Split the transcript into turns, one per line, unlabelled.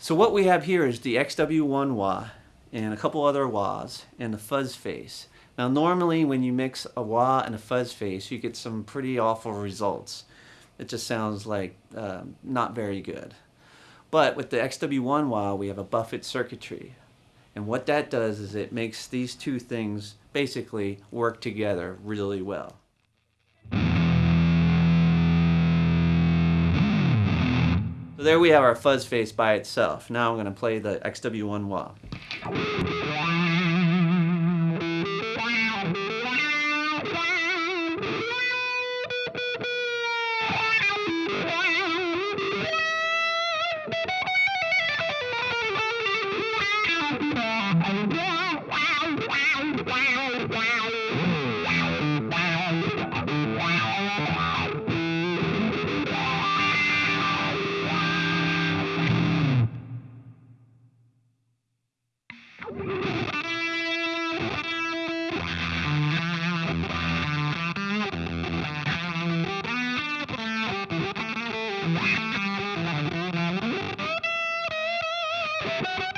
So what we have here is the XW1 wah and a couple other wahs and the fuzz face. Now normally when you mix a wah and a fuzz face you get some pretty awful results. It just sounds like uh, not very good. But with the XW1 wah we have a buffer circuitry and what that does is it makes these two things basically work together really well. So there we have our fuzz face by itself. Now I'm going to play the XW1 wah. you.